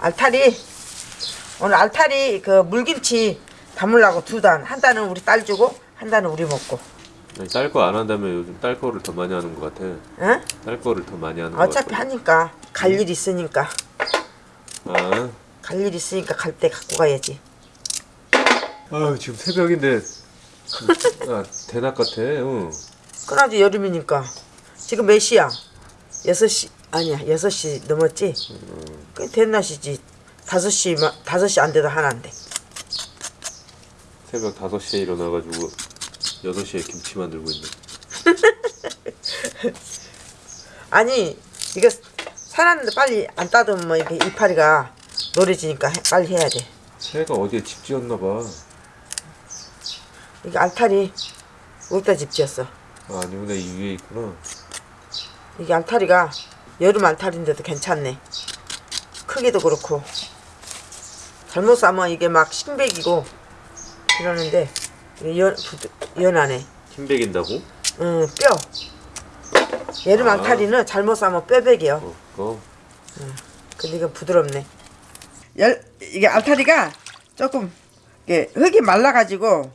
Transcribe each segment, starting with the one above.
알타리 오늘 알타리 그 물김치 담으려고 두 단. 한 단은 우리 딸 주고 한 단은 우리 먹고. 딸 거 안 한다면 요즘 딸 거를 더 많이 하는 것 같아. 응? 딸 거를 더 많이 하는 것 어차피. 하니까 갈 일 있으니까 아, 갈 일 있으니까 갈 때 갖고 가야지. 아유 지금 새벽인데 아, 대낮 같아. 응. 그나지 여름이니까 지금 몇 시야? 6시 아니야 6시 넘었지? 꽤 된낮이지 5시 마- 5시 안 돼도 하나인데 새벽 5시에 일어나가지고 6시에 김치 만들고 있네. 아니 이거 사놨는데 빨리 안 따두면 이렇게 이파리가 노래지니까 해- 빨리 해야 돼 새가 어디에 집 지었나 봐. 이게 알타리 여기다 집 지었어 아, 아니구나 이 위에 있구나. 이게 알타리가 여름 알타리인데도 괜찮네 크기도 그렇고 잘못 싸면 이게 막 신백이고 이러는데 이게 연, 부드, 연하네 흰백인다고? 응, 뼈. 여름 아. 알타리는 잘못 싸면 뼈백이요. 어, 그거. 근데 이건 부드럽네. 열, 이게 알타리가 조금 이게 흙이 말라가지고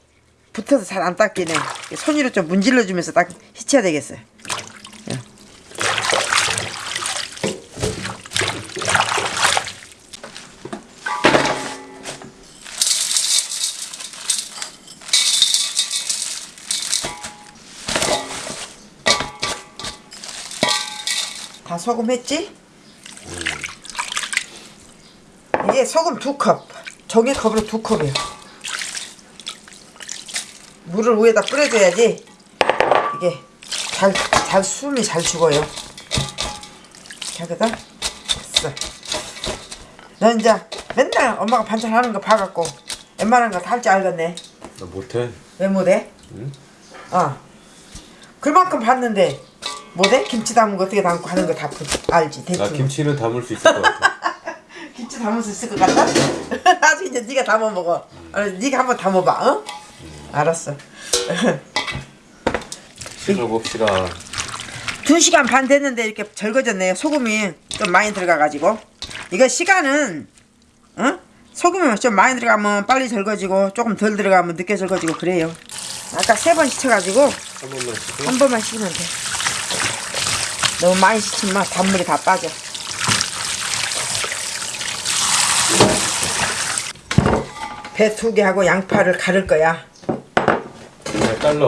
붙어서 잘 안 닦이네. 손으로 좀 문질러주면서 딱 히쳐야 되겠어요. 다 소금 했지? 이게 소금 두 컵. 종이컵으로 두 컵이요. 물을 위에다 뿌려줘야지 이게 잘, 잘 숨이 잘 죽어요. 여기다 됐어. 너 이제 맨날 엄마가 반찬 하는 거 봐갖고 웬만한 거 다 할 줄 알겠네. 나 못해. 왜 못해? 응? 어. 그만큼 봤는데 못해? 김치 담은 거 어떻게 담고 하는 거 다 알지 대충. 나 김치는 담을 수 있을 것 같아. 김치 담을 수 있을 것 같다? 나중에 이제 네가 담아 먹어. 아, 네가 한번 담아봐, 어? 알았어. 시도 봅시다. 두 시간 반 됐는데 이렇게 절거졌네요. 소금이 좀 많이 들어가가지고. 이거 시간은, 어? 소금이 좀 많이 들어가면 빨리 절거지고 조금 덜 들어가면 늦게 절거지고 그래요. 아까 세번 씻어가지고 한 번만. 한 번만 씻으면 돼. 너무 많이 씻으면 단물이 다 빠져. 배 두 개 하고 양파를 가를 거야. 그냥 잘라.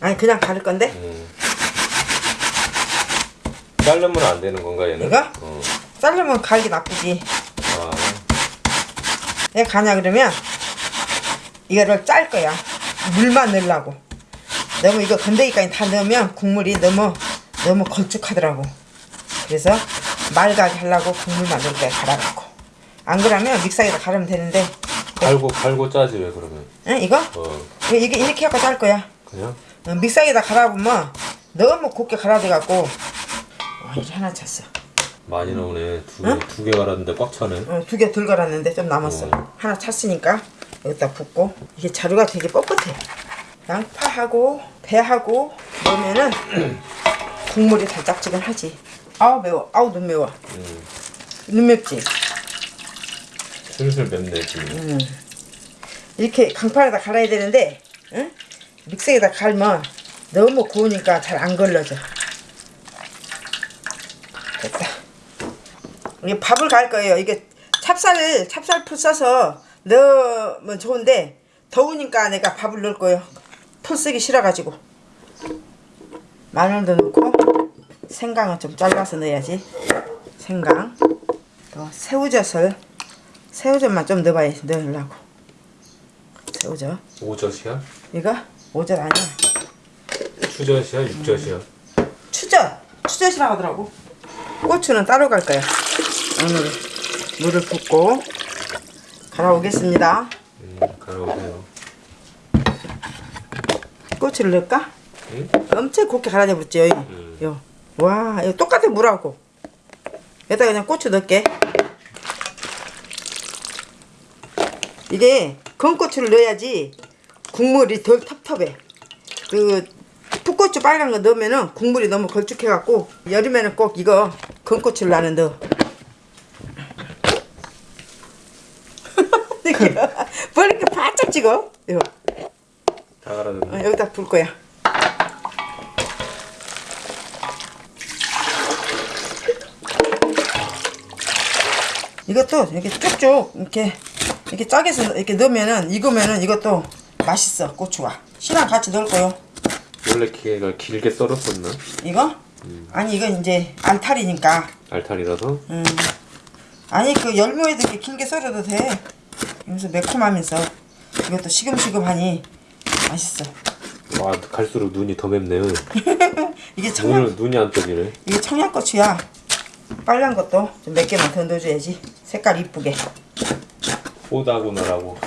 아니 그냥 가를 건데 응. 자르면 안 되는 건가 얘는? 이거? 어. 자르면 갈기 나쁘지. 아, 왜 가냐 그러면 이거를 짤 거야. 물만 넣으려고. 너무 이거 건더기까지 다 넣으면 국물이 너무 너무 걸쭉하더라고. 그래서 맑게 하려고 국물만 넣을 거야 갈아갖고. 안 그러면 믹서기에다 갈으면 되는데 갈고 갈고 짜지 왜 그러면? 응, 이거? 어, 이거 이게 이렇게 하고 짤 거야. 그냥? 어, 믹서기에다 갈아보면 너무 곱게 갈아돼갖고 와 이게 하나 찼어. 많이 나오네. 두 개, 두개 갈았는데 꽉 차네. 어, 두 개 덜 갈았는데 좀 남았어. 어. 하나 찼으니까 여기다 붓고 이게 자루가 되게 뻣뻣해. 양파하고 배하고 넣으면은 국물이 달짝지근하지. 아우 매워. 아우 눈 매워. 음, 눈 맵지. 슬슬 맵네 지금. 음. 이렇게 강판에다 갈아야 되는데 응? 믹서기에다 갈면 너무 구우니까 잘 안 걸러져. 됐다. 이게 밥을 갈 거예요. 이게 찹쌀 찹쌀풀 써서 넣으면 좋은데 더우니까 내가 밥을 넣을 거예요. 풀 쓰기 싫어가지고 마늘도 넣고 생강은 좀 잘라서 넣어야지. 생강 또 새우젓을 새우젓만 좀 넣어봐야 넣으려고. 새우젓 오젓이야? 이거 오젓 아니야. 추젓이야? 육젓이야? 추젓 추젓이라고 하더라고. 고추는 따로 갈 거야. 오늘 물을 붓고 갈아오겠습니다. 음, 갈아오세요. 고추를 넣을까? 응? 엄청 곱게 갈아내 붙지 여기. 음. 요. 와 이거 똑같아 물하고. 여기다 그냥 고추 넣을게. 이게 건고추를 넣어야지 국물이 덜 텁텁해. 그 풋고추 빨간 거 넣으면은 국물이 너무 걸쭉해 갖고 여름에는 꼭 이거 건고추를 나는 넣어. 뭘 이렇게 바짝 찍어? 이거 다 갈아줬네. 어, 여기다 불 거야. 이것도 이렇게 쭉쭉 이렇게 이렇게 짜게 서 이렇게 넣으면은 익으면은 이것도 맛있어 고추가. 씨랑 같이 넣을 거요. 원래 걔가 길게 썰었었나? 이거? 아니 이건 이제 알탈이니까. 알탈이라서? 음. 아니 그 열무에도 이렇게 길게 썰어도 돼. 이러면서 매콤하면서 이것도 시금시금하니 맛있어. 와 갈수록 눈이 더 맵네요. 이게 청양 눈이 안 떠지네. 이게 청양고추야. 빨간 것도 좀 몇 개만 더 넣어줘야지. 색깔 이쁘게. 뽀다구나라고.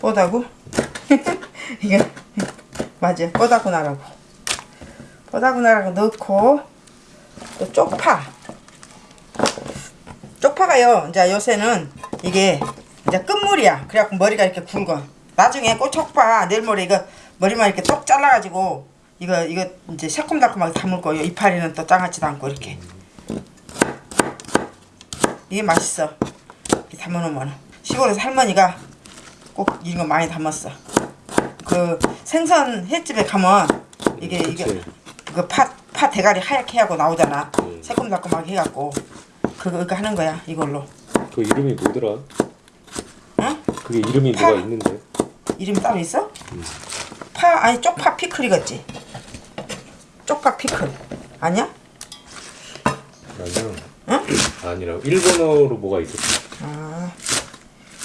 뽀다구? 이게 맞아. 뽀다구 나라고. 뽀다구 나라고 넣고 또 쪽파. 쪽파가요. 이제 요새는 이게 이제 끝물이야. 그래갖고 머리가 이렇게 굵어. 나중에 꼬쪽파 내일 모레 이거 머리만 이렇게 똑 잘라가지고 이거 이거 이제 새콤달콤하게 담을 거예요. 이파리는 또 장아찌도 않고 이렇게. 이게 맛있어. 이렇게 담아놓으면 시골에서 할머니가 꼭 이런 거 많이 담았어. 그 생선 횟집에 가면 이게 이게 그치. 그파 파 대가리 하얗게 하고 나오잖아. 음. 새콤달콤하게 해갖고 그거 이거 하는 거야 이걸로. 그 이름이 뭐더라? 응? 그게 이름이 파. 뭐가 있는데? 이름이 따로 있어? 파 아니 쪽파 피클이겠지. 쪽파 피클 아니야? 아니야. 응? 아니라고. 일본어로 뭐가 있었지? 아,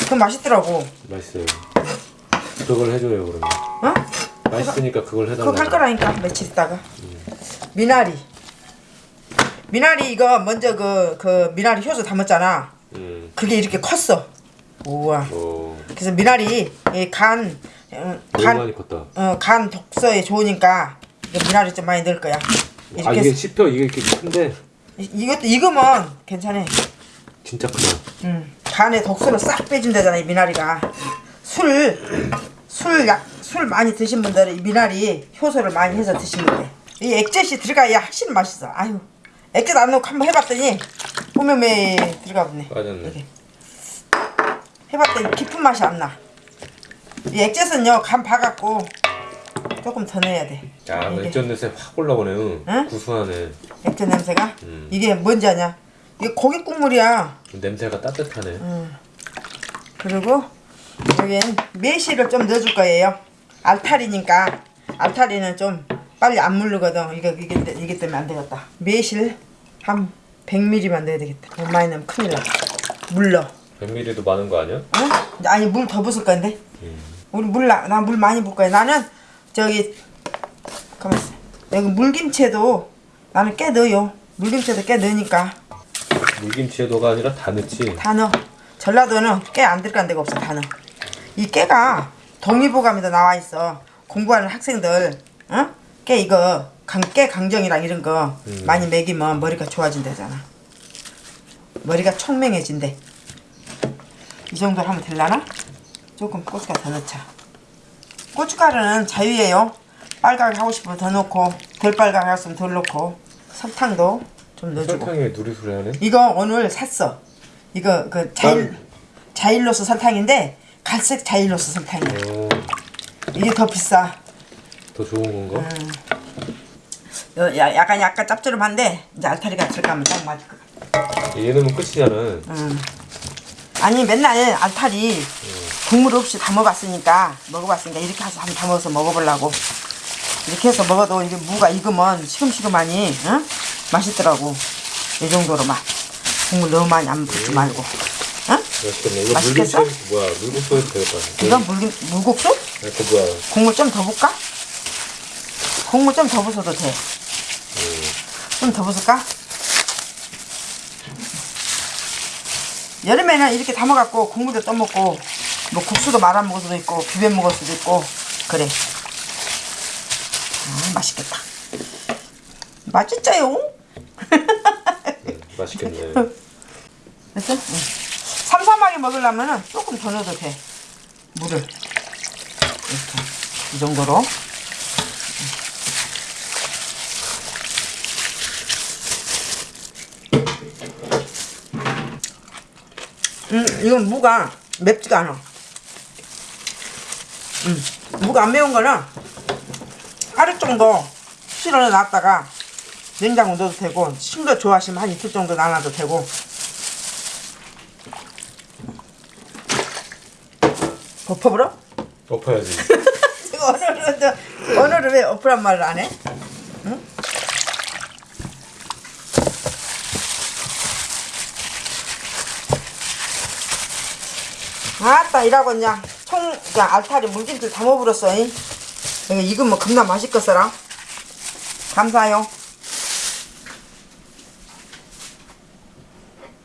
그 맛있더라고. 맛있어요. 그걸 해줘요 그러면. 어? 맛있으니까 그걸 그거 해달라고. 할 거라니까 며칠 있다가 미나리 미나리 이거 먼저 그 그 미나리 효소 담았잖아 음. 그게 이렇게 컸어 우와 어. 그래서 미나리 어, 간, 많이 컸다. 어, 간 독소에 좋으니까 미나리 좀 많이 넣을 거야 아 이렇게 이게 해서- 씹혀 이게 이렇게 큰데 이- 이것도 익으면 괜찮아. 진짜 크다. 음, 간에 독소를 싹 빼준다잖아 이 미나리가. 술, 술, 약, 술 많이 드신 분들은 이 미나리 효소를 많이 해서 드시면 돼이 액젓이 들어가야 확실히 맛있어. 아유 액젓 안 넣고 한번 해봤더니 오메메 들어가 보네. 빠졌네. 이게. 해봤더니 깊은 맛이 안나이 액젓은요 간 봐갖고 조금 더 넣어야 돼 야, 이게. 액젓 냄새 확 올라오네요. 응? 구수하네. 액젓 냄새가 음. 이게 뭔지 아냐 이게 고기 국물이야 냄새가 따뜻하네. 음. 그리고 여기엔 매실을 좀 넣어줄 거예요. 알타리니까 알타리는 좀 빨리 안 물르거든. 이거 이게 이게 때문에 안 되겠다. 매실 한 100ml만 넣어야 되겠다. 너무 많이 넣으면 큰일 나. 물러. 100ml도 많은 거 아니야? 응? 아니 물더 붓을 건데. 음. 우리 물나 물 많이 붓 거야. 나는 저기 가만 있어. 여기 물김치에도 나는 꽤 넣어요. 물김치에도 꽤 넣으니까 물김치에도가 아니라 다 넣지. 다 넣어. 전라도는 깨 안 들어간 데가 없어. 다 넣어. 이 깨가 동의보감에도 나와 있어. 공부하는 학생들, 어? 깨 이거 강, 깨 강정이랑 이런 거 음. 많이 먹이면 머리가 좋아진다잖아. 머리가 총명해진대. 이 정도로 하면 될라나? 조금 고춧가루 더 넣자. 고춧가루는 자유예요. 빨갛게 하고 싶으면 더 넣고 덜 빨갛게 했으면 덜 넣고 설탕도 좀 넣어주고. 설탕에 누리소리 하네. 이거 오늘 샀어. 이거 그 자일 자일로스 설탕인데 갈색 자일로스 설탕이야. 어, 이게 더 비싸. 더 좋은 건가? 어, 야, 약간 약간 짭조름한데 이제 알타리가 들어가면 딱 맞을 것 같아. 얘 넣으면 끝이잖아. 음. 아니 맨날 알타리 국물 없이 담아봤으니까 먹어봤으니까 이렇게 해서 한번 담아서 먹어보려고. 이렇게 해서 먹어도 이게 무가 익으면 시금시금하니 응? 맛있더라고. 이 정도로만 국물 너무 많이 안 붓지 말고. 이거 맛있겠어? 뭐야? 물국수 되겠다. 이건 물국수? 이거 뭐야? 국물 좀 더 붓까? 국물 좀 더 부숴도 돼. 좀 더 부을까? 여름에는 이렇게 담아갖고 국물도 떠먹고 뭐 국수도 말아 먹을 수도 있고 비벼 먹을 수도 있고 그래. 아, 맛있겠다. 맛있죠요? 음, 맛있겠네. 됐어? 응. 삼삼하게 먹으려면 조금 더 넣어도 돼. 물을. 이렇게. 이 정도로. 음, 이건 무가 맵지가 않아. 음. 무가 안 매운 거는 하루 정도 실어 놨다가 냉장고 넣어도 되고 신 거 좋아하시면 한 이틀 정도 놔놔도 되고 덮어버려? 엎어야지. 오늘은 오늘은 왜 엎으란 말을 안 해? 응? 아따 이라고 그냥 총 그냥 알타리 물김치를 다 먹어버렸어 잉. 이거 익으면 겁나 맛있겠어라? 감사해요